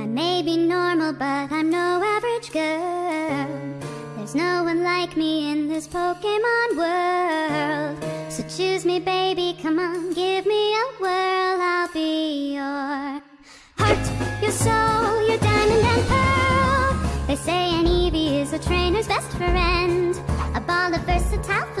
I may be normal, but I'm no average girl. There's no one like me in this Pokemon world. So choose me, baby, come on, give me a whirl. I'll be your heart, your soul, your diamond and pearl. They say an Eevee is a trainer's best friend, a ball of versatile.